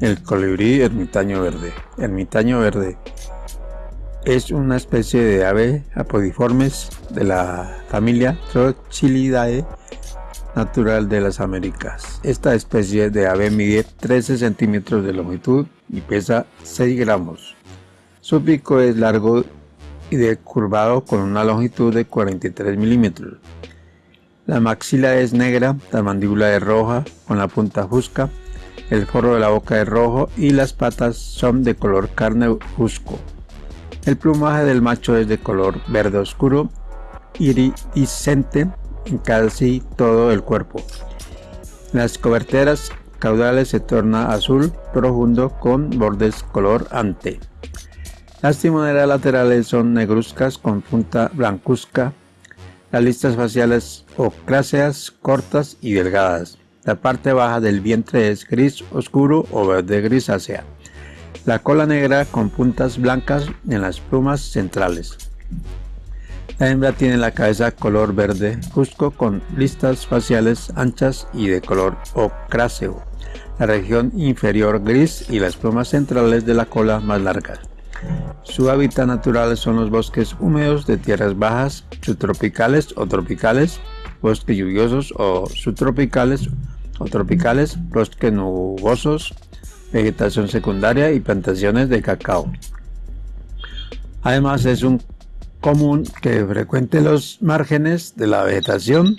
El colibrí ermitaño verde. Ermitaño verde es una especie de ave apodiformes de la familia Trochilidae natural de las Américas. Esta especie de ave mide 13 centímetros de longitud y pesa 6 gramos. Su pico es largo y decurvado con una longitud de 43 milímetros. La maxila es negra, la mandíbula es roja con la punta fusca el forro de la boca es rojo y las patas son de color carne fusco. El plumaje del macho es de color verde oscuro, iridiscente en casi todo el cuerpo. Las coberteras caudales se torna azul profundo con bordes color ante. Las timoneras laterales son negruzcas con punta blancuzca. Las listas faciales ocráceas, cortas y delgadas. La parte baja del vientre es gris oscuro o verde grisácea. La cola negra con puntas blancas en las plumas centrales. La hembra tiene la cabeza color verde fusco con listas faciales anchas y de color ocráceo. La región inferior gris y las plumas centrales de la cola más largas. Su hábitat natural son los bosques húmedos de tierras bajas, subtropicales o tropicales, bosques lluviosos o subtropicales o tropicales, bosques nubosos, vegetación secundaria y plantaciones de cacao. Además es un común que frecuente los márgenes de la vegetación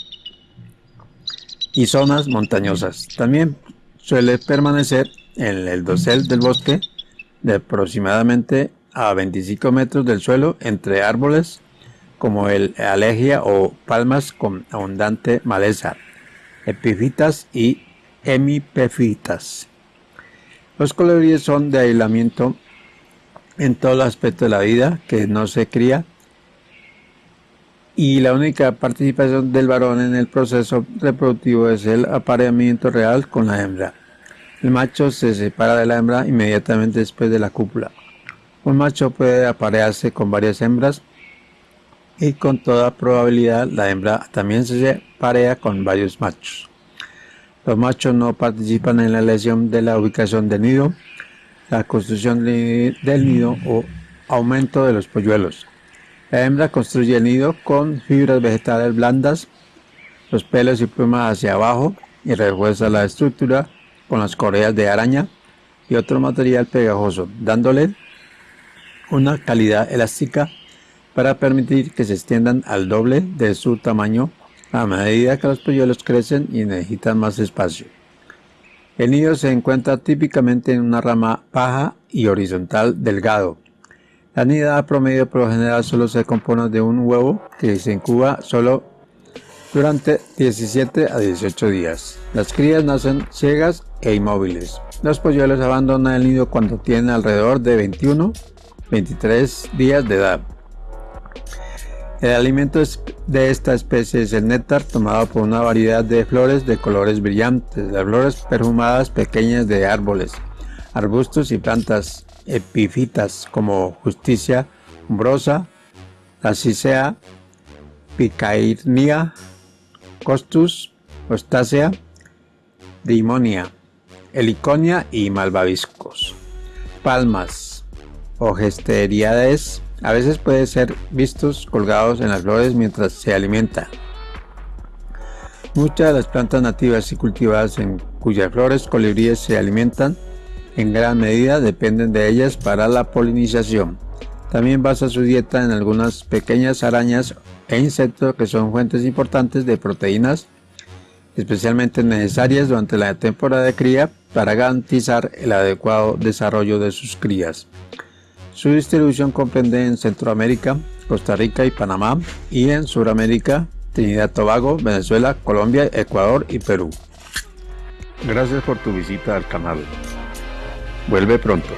y zonas montañosas. También suele permanecer en el dosel del bosque de aproximadamente a 25 metros del suelo entre árboles como el alegia o palmas con abundante maleza epifitas y hemipefitas. Los colibríes son de aislamiento en todo el aspecto de la vida, que no se cría, y la única participación del varón en el proceso reproductivo es el apareamiento real con la hembra. El macho se separa de la hembra inmediatamente después de la cúpula. Un macho puede aparearse con varias hembras y con toda probabilidad la hembra también se parea con varios machos. Los machos no participan en la elección de la ubicación del nido, la construcción del nido o aumento de los polluelos. La hembra construye el nido con fibras vegetales blandas, los pelos y plumas hacia abajo y refuerza la estructura con las correas de araña y otro material pegajoso, dándole una calidad elástica para permitir que se extiendan al doble de su tamaño a medida que los polluelos crecen y necesitan más espacio. El nido se encuentra típicamente en una rama baja y horizontal delgado. La nidada promedio por lo general solo se compone de un huevo que se incuba solo durante 17 a 18 días. Las crías nacen ciegas e inmóviles. Los polluelos abandonan el nido cuando tienen alrededor de 21-23 días de edad. El alimento de esta especie es el néctar tomado por una variedad de flores de colores brillantes, las flores perfumadas pequeñas de árboles, arbustos y plantas epífitas como justicia umbrosa, la picairnia, costus, ostácea, dimonia, heliconia y malvaviscos. Palmas, gesteriades. A veces puede ser vistos colgados en las flores mientras se alimenta. Muchas de las plantas nativas y cultivadas en cuyas flores colibríes se alimentan en gran medida dependen de ellas para la polinización. También basa su dieta en algunas pequeñas arañas e insectos que son fuentes importantes de proteínas, especialmente necesarias durante la temporada de cría para garantizar el adecuado desarrollo de sus crías. Su distribución comprende en Centroamérica, Costa Rica y Panamá y en Sudamérica, Trinidad Tobago, Venezuela, Colombia, Ecuador y Perú. Gracias por tu visita al canal. Vuelve pronto.